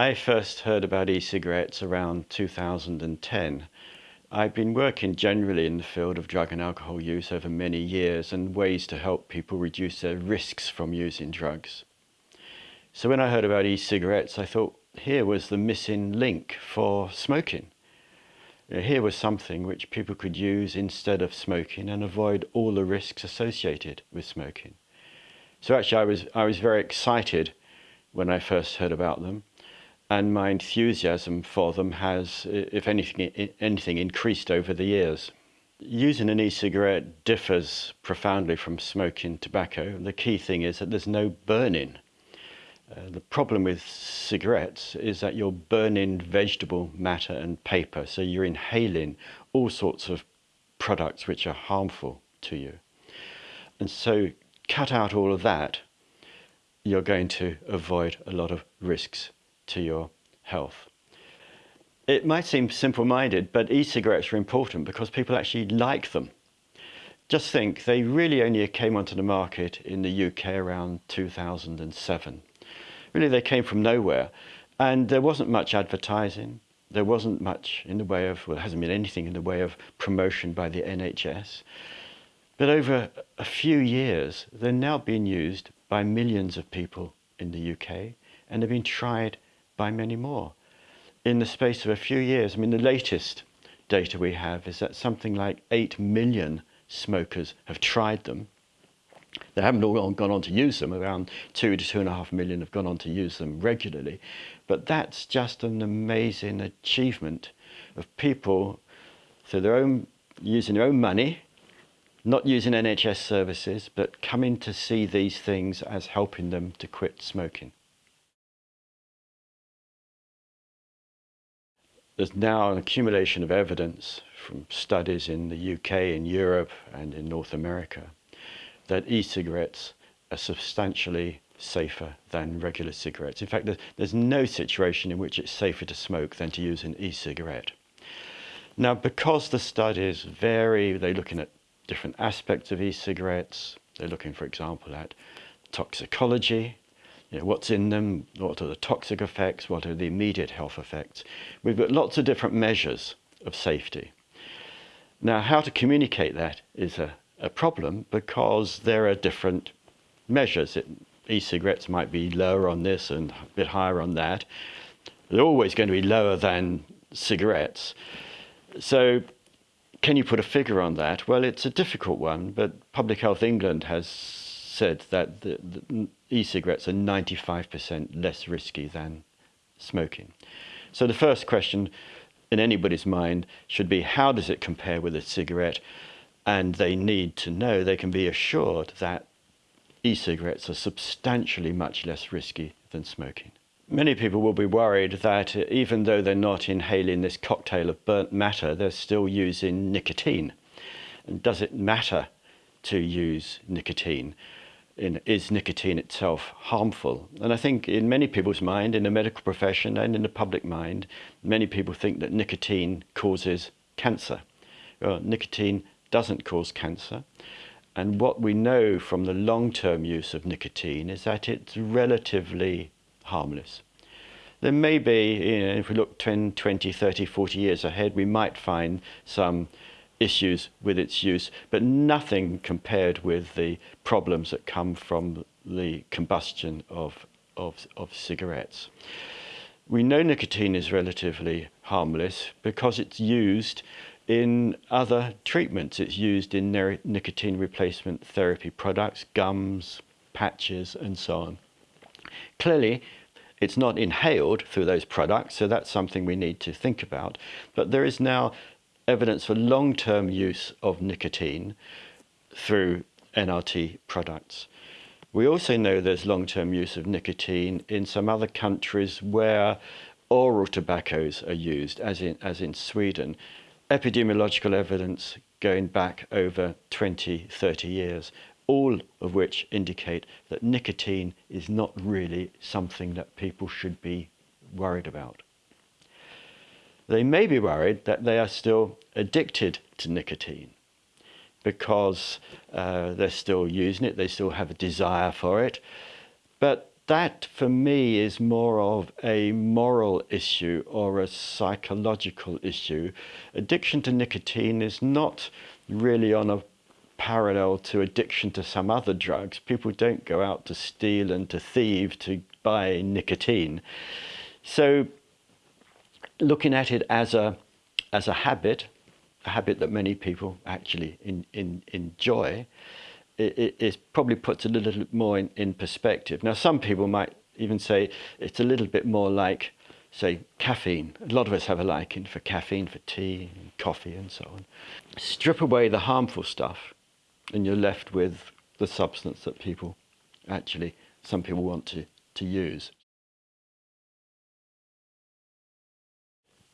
I first heard about e-cigarettes around 2010. I've been working generally in the field of drug and alcohol use over many years and ways to help people reduce their risks from using drugs. So when I heard about e-cigarettes, I thought here was the missing link for smoking. Here was something which people could use instead of smoking and avoid all the risks associated with smoking. So actually I was, I was very excited when I first heard about them and my enthusiasm for them has, if anything, anything increased over the years. Using an e-cigarette differs profoundly from smoking tobacco. The key thing is that there's no burning. Uh, the problem with cigarettes is that you're burning vegetable matter and paper, so you're inhaling all sorts of products which are harmful to you. And so cut out all of that, you're going to avoid a lot of risks to your health. It might seem simple-minded, but e-cigarettes are important because people actually like them. Just think, they really only came onto the market in the UK around 2007. Really, they came from nowhere, and there wasn't much advertising. There wasn't much in the way of, well, there hasn't been anything in the way of promotion by the NHS. But over a few years, they're now being used by millions of people in the UK, and they've been tried by many more. In the space of a few years, I mean, the latest data we have is that something like 8 million smokers have tried them. They haven't all gone on to use them, around two to two and a half million have gone on to use them regularly. But that's just an amazing achievement of people through their own, using their own money, not using NHS services, but coming to see these things as helping them to quit smoking. There's now an accumulation of evidence from studies in the UK, in Europe and in North America that e-cigarettes are substantially safer than regular cigarettes. In fact, there's no situation in which it's safer to smoke than to use an e-cigarette. Now, because the studies vary, they're looking at different aspects of e-cigarettes. They're looking, for example, at toxicology, you know, what's in them, what are the toxic effects, what are the immediate health effects. We've got lots of different measures of safety. Now, how to communicate that is a, a problem because there are different measures. E-cigarettes might be lower on this and a bit higher on that. They're always going to be lower than cigarettes. So can you put a figure on that? Well, it's a difficult one, but Public Health England has said that the, the e-cigarettes are 95% less risky than smoking. So the first question in anybody's mind should be how does it compare with a cigarette? And they need to know, they can be assured that e-cigarettes are substantially much less risky than smoking. Many people will be worried that uh, even though they're not inhaling this cocktail of burnt matter, they're still using nicotine. And does it matter to use nicotine? in, is nicotine itself harmful? And I think in many people's mind, in the medical profession and in the public mind, many people think that nicotine causes cancer. Well, nicotine doesn't cause cancer. And what we know from the long-term use of nicotine is that it's relatively harmless. There may be, you know, if we look 10, 20, 30, 40 years ahead, we might find some issues with its use, but nothing compared with the problems that come from the combustion of, of, of cigarettes. We know nicotine is relatively harmless because it's used in other treatments. It's used in nicotine replacement therapy products, gums, patches, and so on. Clearly, it's not inhaled through those products, so that's something we need to think about. But there is now evidence for long-term use of nicotine through NRT products. We also know there's long-term use of nicotine in some other countries where oral tobaccos are used, as in, as in Sweden. Epidemiological evidence going back over 20, 30 years, all of which indicate that nicotine is not really something that people should be worried about. They may be worried that they are still addicted to nicotine because uh, they're still using it, they still have a desire for it, but that for me is more of a moral issue or a psychological issue. Addiction to nicotine is not really on a parallel to addiction to some other drugs. People don't go out to steal and to thieve to buy nicotine. So looking at it as a, as a habit, a habit that many people actually in, in, enjoy, it, it, probably puts a little more in, in perspective. Now, some people might even say it's a little bit more like, say, caffeine. A lot of us have a liking for caffeine, for tea, and coffee, and so on. Strip away the harmful stuff, and you're left with the substance that people actually, some people want to, to use.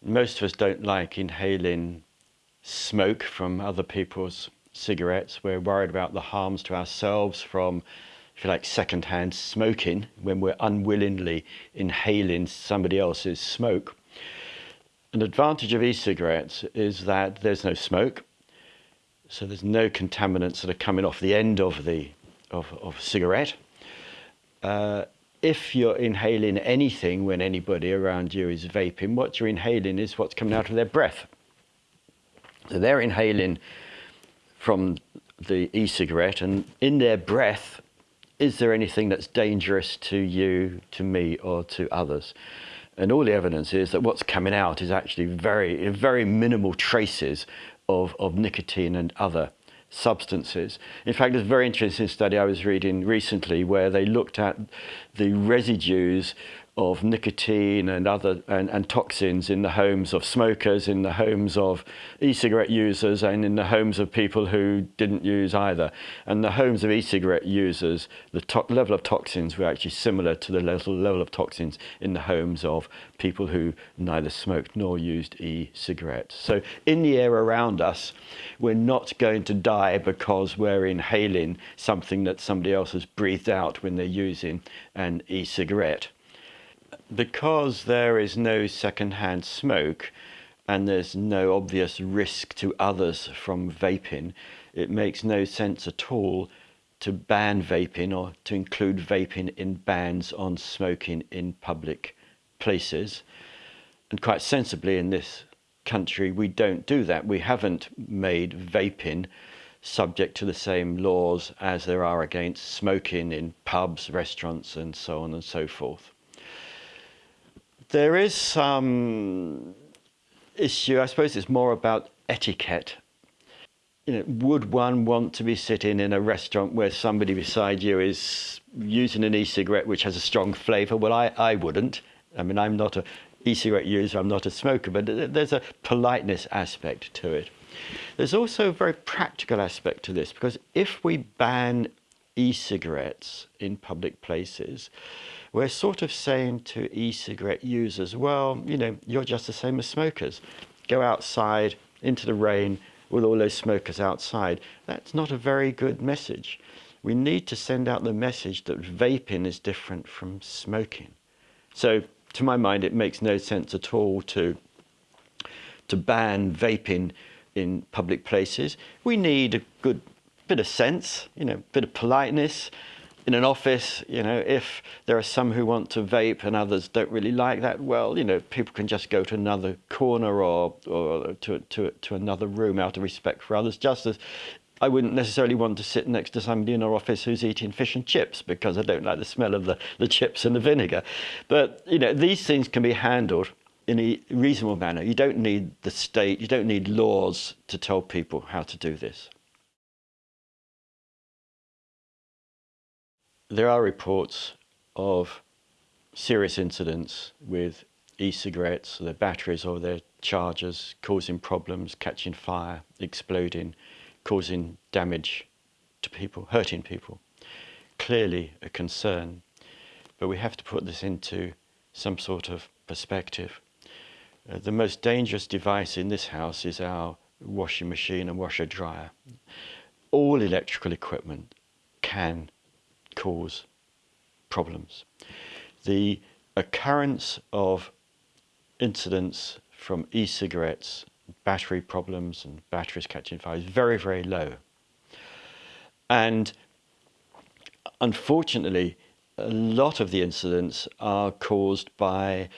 Most of us don't like inhaling smoke from other people's cigarettes. We're worried about the harms to ourselves from, if you like, second-hand smoking when we're unwillingly inhaling somebody else's smoke. An advantage of e-cigarettes is that there's no smoke, so there's no contaminants that are coming off the end of the of, of cigarette. Uh, if you're inhaling anything when anybody around you is vaping, what you're inhaling is what's coming out of their breath. So they're inhaling from the e-cigarette and in their breath, is there anything that's dangerous to you, to me, or to others? And all the evidence is that what's coming out is actually very, very minimal traces of, of nicotine and other substances. In fact, there's a very interesting study I was reading recently where they looked at the residues of nicotine and other and, and, toxins in the homes of smokers, in the homes of e-cigarette users, and in the homes of people who didn't use either. And the homes of e-cigarette users, the level of toxins were actually similar to the level, level of toxins in the homes of people who neither smoked nor used e-cigarettes. So in the air around us, we're not going to die because we're inhaling something that somebody else has breathed out when they're using an e-cigarette because there is no secondhand smoke and there's no obvious risk to others from vaping, it makes no sense at all to ban vaping or to include vaping in bans on smoking in public places. And quite sensibly in this country, we don't do that. We haven't made vaping subject to the same laws as there are against smoking in pubs, restaurants, and so on and so forth. There is some issue, I suppose it's more about etiquette. You know, would one want to be sitting in a restaurant where somebody beside you is using an e-cigarette which has a strong flavour? Well, I, I wouldn't. I mean, I'm not a e-cigarette user, I'm not a smoker, but there's a politeness aspect to it. There's also a very practical aspect to this because if we ban e-cigarettes in public places, we're sort of saying to e-cigarette users, well, you know, you're just the same as smokers. Go outside into the rain with all those smokers outside. That's not a very good message. We need to send out the message that vaping is different from smoking. So to my mind, it makes no sense at all to, to ban vaping in public places. We need a good bit of sense, you know, bit of politeness, in an office, you know, if there are some who want to vape and others don't really like that, well, you know, people can just go to another corner or, or to, to, to another room out of respect for others, just as I wouldn't necessarily want to sit next to somebody in our office who's eating fish and chips because I don't like the smell of the, the chips and the vinegar. But, you know, these things can be handled in a reasonable manner. You don't need the state, you don't need laws to tell people how to do this. There are reports of serious incidents with e-cigarettes, their batteries or their chargers causing problems, catching fire, exploding, causing damage to people, hurting people. Clearly a concern, but we have to put this into some sort of perspective. Uh, the most dangerous device in this house is our washing machine and washer dryer. All electrical equipment can cause problems. The occurrence of incidents from e-cigarettes, battery problems and batteries catching fire is very, very low. And unfortunately, a lot of the incidents are caused by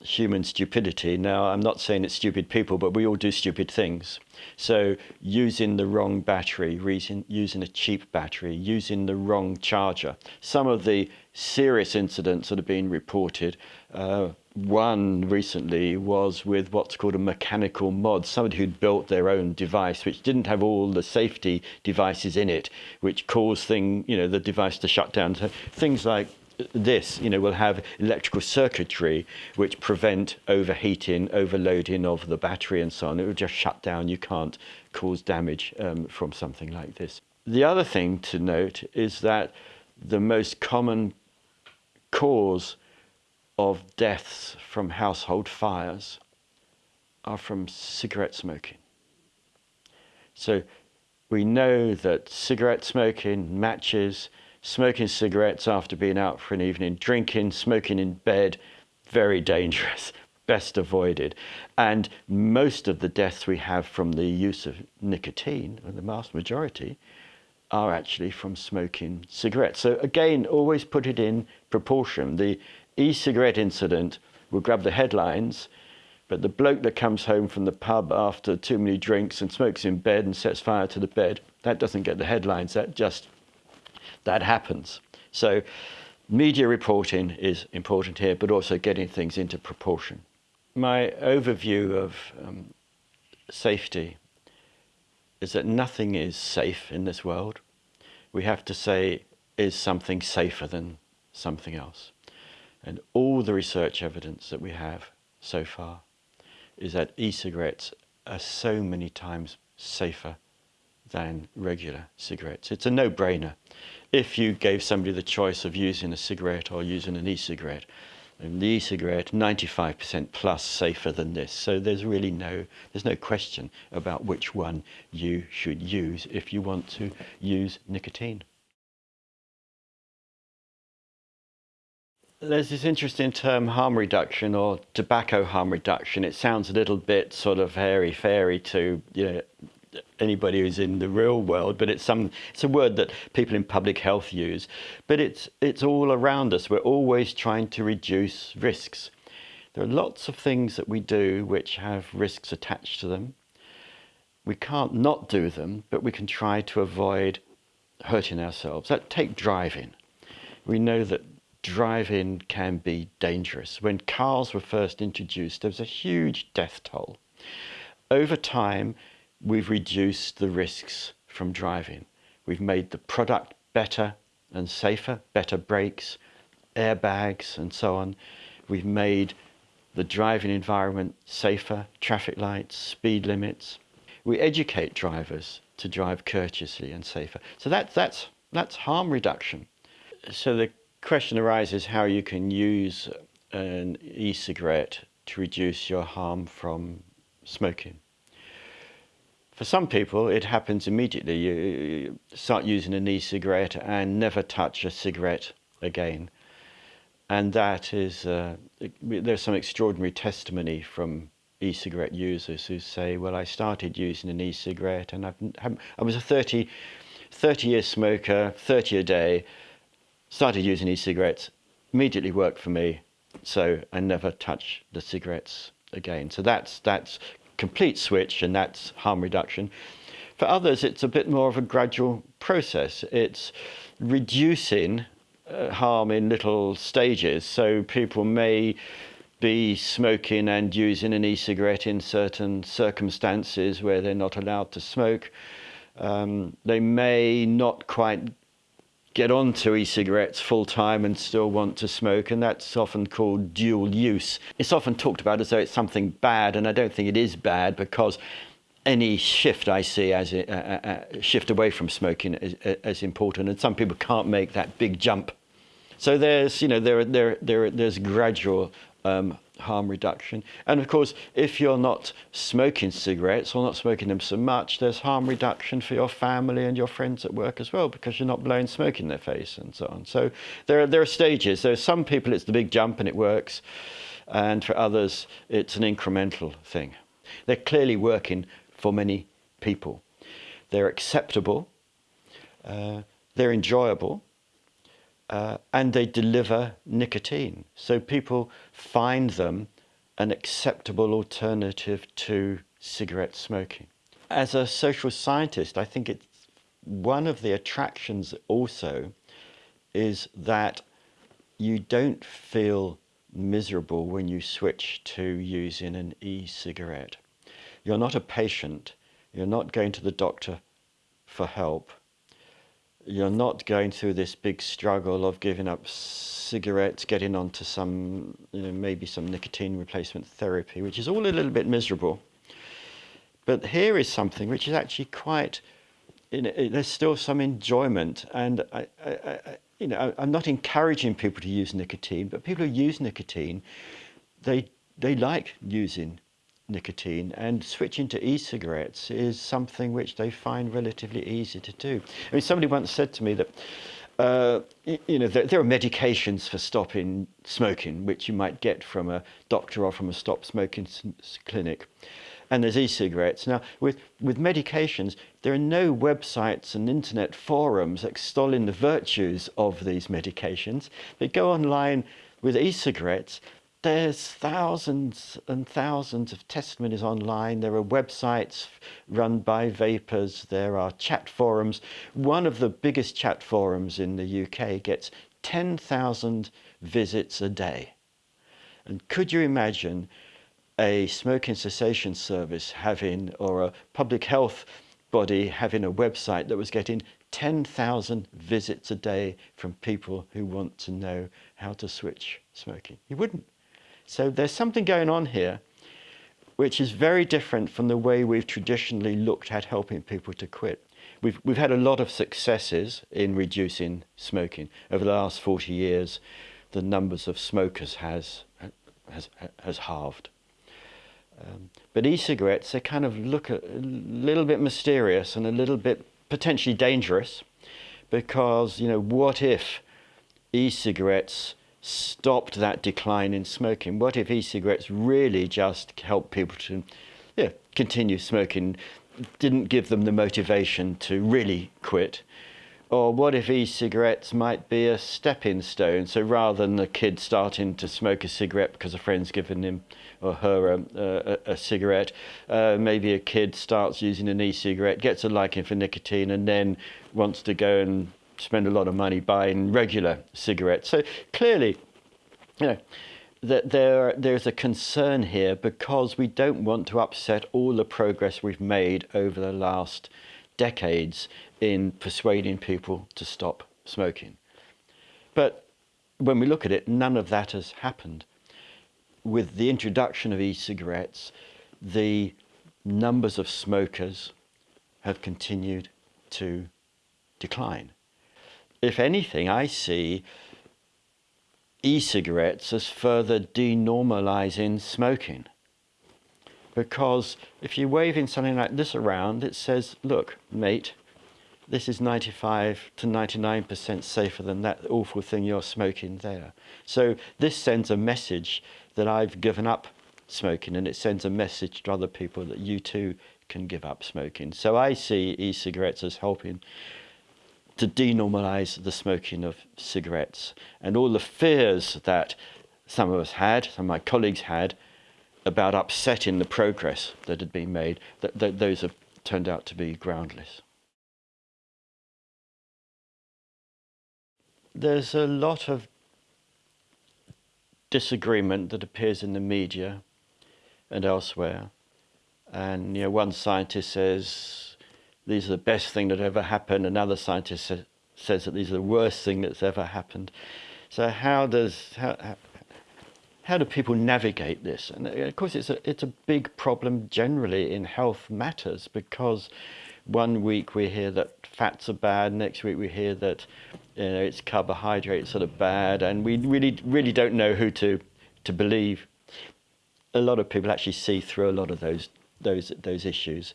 human stupidity. Now, I'm not saying it's stupid people, but we all do stupid things. So, using the wrong battery, using, using a cheap battery, using the wrong charger. Some of the serious incidents that have been reported, uh, one recently was with what's called a mechanical mod, somebody who'd built their own device which didn't have all the safety devices in it, which caused thing, you know, the device to shut down. So things like this, you know, will have electrical circuitry which prevent overheating, overloading of the battery and so on. It will just shut down. You can't cause damage um, from something like this. The other thing to note is that the most common cause of deaths from household fires are from cigarette smoking. So we know that cigarette smoking, matches, smoking cigarettes after being out for an evening, drinking, smoking in bed, very dangerous, best avoided. And most of the deaths we have from the use of nicotine, the vast majority, are actually from smoking cigarettes. So again, always put it in proportion. The e-cigarette incident will grab the headlines, but the bloke that comes home from the pub after too many drinks and smokes in bed and sets fire to the bed, that doesn't get the headlines. That just that happens. So media reporting is important here, but also getting things into proportion. My overview of um, safety is that nothing is safe in this world. We have to say, is something safer than something else? And all the research evidence that we have so far is that e-cigarettes are so many times safer than regular cigarettes. It's a no-brainer if you gave somebody the choice of using a cigarette or using an e-cigarette. And the e-cigarette, 95% plus safer than this. So there's really no, there's no question about which one you should use if you want to use nicotine. There's this interesting term harm reduction or tobacco harm reduction. It sounds a little bit sort of hairy-fairy to you know, anybody who's in the real world, but it's some it's a word that people in public health use. But it's it's all around us. We're always trying to reduce risks. There are lots of things that we do which have risks attached to them. We can't not do them, but we can try to avoid hurting ourselves. Take driving. We know that driving can be dangerous. When cars were first introduced, there was a huge death toll. Over time, we've reduced the risks from driving. We've made the product better and safer, better brakes, airbags and so on. We've made the driving environment safer, traffic lights, speed limits. We educate drivers to drive courteously and safer. So that, that's, that's harm reduction. So the question arises how you can use an e-cigarette to reduce your harm from smoking. For some people, it happens immediately. You start using an e-cigarette and never touch a cigarette again. And that is, uh, there's some extraordinary testimony from e-cigarette users who say, well, I started using an e-cigarette and I've, I was a 30, 30 year smoker, 30 a day, started using e-cigarettes, immediately worked for me, so I never touch the cigarettes again. So that's, that's complete switch and that's harm reduction. For others, it's a bit more of a gradual process. It's reducing uh, harm in little stages. So people may be smoking and using an e-cigarette in certain circumstances where they're not allowed to smoke. Um, they may not quite get onto e-cigarettes full time and still want to smoke and that's often called dual use. It's often talked about as though it's something bad and I don't think it is bad because any shift I see as a, a, a shift away from smoking is, uh, is important and some people can't make that big jump. So there's, you know, there, there, there, there's gradual um, harm reduction. And of course, if you're not smoking cigarettes or not smoking them so much, there's harm reduction for your family and your friends at work as well, because you're not blowing smoke in their face and so on. So there are, there are stages. There are some people it's the big jump and it works. And for others, it's an incremental thing. They're clearly working for many people. They're acceptable. Uh, they're enjoyable. Uh, and they deliver nicotine. So people find them an acceptable alternative to cigarette smoking. As a social scientist, I think it's one of the attractions also is that you don't feel miserable when you switch to using an e-cigarette. You're not a patient. You're not going to the doctor for help. You're not going through this big struggle of giving up cigarettes, getting onto some, you know, maybe some nicotine replacement therapy, which is all a little bit miserable. But here is something which is actually quite, you know, there's still some enjoyment. And I, I, I, you know, I'm not encouraging people to use nicotine, but people who use nicotine, they, they like using nicotine and switching to e-cigarettes is something which they find relatively easy to do. I mean, somebody once said to me that, uh, you know, there, there, are medications for stopping smoking, which you might get from a doctor or from a stop smoking clinic and there's e-cigarettes. Now, with, with medications, there are no websites and internet forums extolling the virtues of these medications. They go online with e-cigarettes, there's thousands and thousands of testimonies online. There are websites run by vapers. There are chat forums. One of the biggest chat forums in the UK gets 10,000 visits a day. And could you imagine a smoking cessation service having, or a public health body having a website that was getting 10,000 visits a day from people who want to know how to switch smoking. You wouldn't. So there's something going on here which is very different from the way we've traditionally looked at helping people to quit. We've, we've had a lot of successes in reducing smoking. Over the last 40 years, the numbers of smokers has, has, has halved. Um, but e-cigarettes, they kind of look a, a little bit mysterious and a little bit potentially dangerous because, you know, what if e-cigarettes stopped that decline in smoking? What if e-cigarettes really just helped people to yeah, continue smoking, didn't give them the motivation to really quit? Or what if e-cigarettes might be a stepping stone? So rather than the kid starting to smoke a cigarette because a friend's given him or her a, a, a cigarette, uh, maybe a kid starts using an e-cigarette, gets a liking for nicotine, and then wants to go and spend a lot of money buying regular cigarettes. So clearly, you know, that there there's a concern here because we don't want to upset all the progress we've made over the last decades in persuading people to stop smoking. But when we look at it, none of that has happened. With the introduction of e-cigarettes, the numbers of smokers have continued to decline. If anything, I see e-cigarettes as further denormalizing smoking. Because if you're waving something like this around, it says, look, mate, this is 95 to 99% safer than that awful thing you're smoking there. So this sends a message that I've given up smoking and it sends a message to other people that you too can give up smoking. So I see e-cigarettes as helping to denormalize the smoking of cigarettes and all the fears that some of us had, some of my colleagues had, about upsetting the progress that had been made, that, those have turned out to be groundless. There's a lot of disagreement that appears in the media and elsewhere. And you know, one scientist says these are the best thing that ever happened. Another scientist sa says that these are the worst thing that's ever happened. So how does how, how do people navigate this? And uh, of course, it's a, it's a big problem generally in health matters because one week we hear that fats are bad, next week we hear that you know, it's carbohydrates that are bad, and we really, really don't know who to, to believe. A lot of people actually see through a lot of those, those, those issues.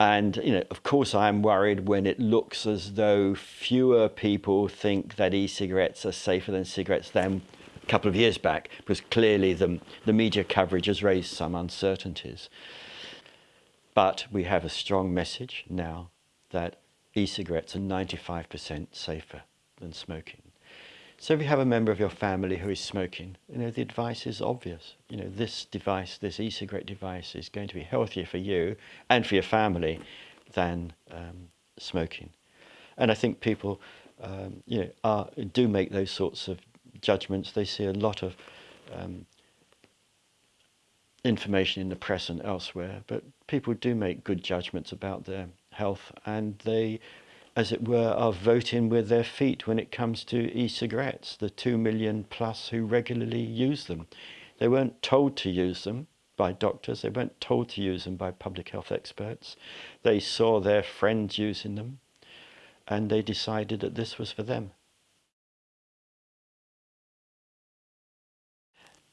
And, you know, of course, I am worried when it looks as though fewer people think that e-cigarettes are safer than cigarettes than a couple of years back because clearly the, the media coverage has raised some uncertainties. But we have a strong message now that e-cigarettes are 95% safer than smoking. So if you have a member of your family who is smoking, you know, the advice is obvious. You know, this device, this e-cigarette device is going to be healthier for you and for your family than um, smoking. And I think people, um, you know, are, do make those sorts of judgments. They see a lot of um, information in the press and elsewhere, but people do make good judgments about their health and they as it were, are voting with their feet when it comes to e-cigarettes, the two million plus who regularly use them. They weren't told to use them by doctors, they weren't told to use them by public health experts. They saw their friends using them and they decided that this was for them.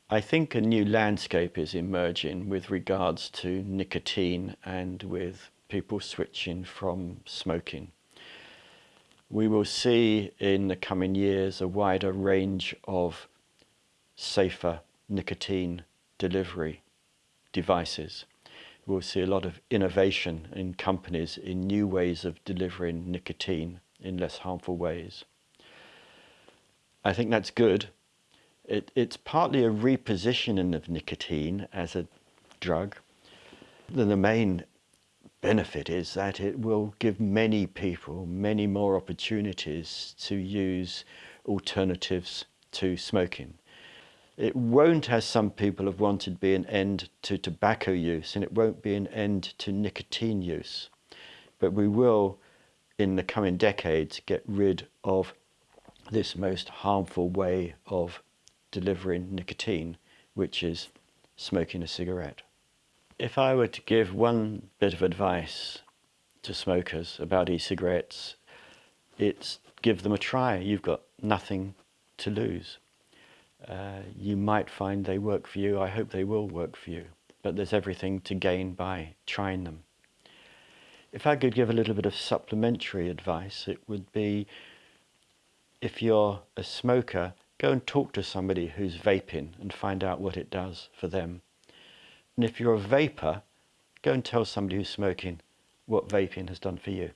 I think a new landscape is emerging with regards to nicotine and with people switching from smoking we will see in the coming years a wider range of safer nicotine delivery devices. We'll see a lot of innovation in companies in new ways of delivering nicotine in less harmful ways. I think that's good. It, it's partly a repositioning of nicotine as a drug. Then the main benefit is that it will give many people many more opportunities to use alternatives to smoking. It won't, as some people have wanted, be an end to tobacco use and it won't be an end to nicotine use. But we will, in the coming decades, get rid of this most harmful way of delivering nicotine, which is smoking a cigarette. If I were to give one bit of advice to smokers about e-cigarettes, it's give them a try. You've got nothing to lose. Uh, you might find they work for you. I hope they will work for you. But there's everything to gain by trying them. If I could give a little bit of supplementary advice, it would be if you're a smoker, go and talk to somebody who's vaping and find out what it does for them. And if you're a vaper, go and tell somebody who's smoking what vaping has done for you.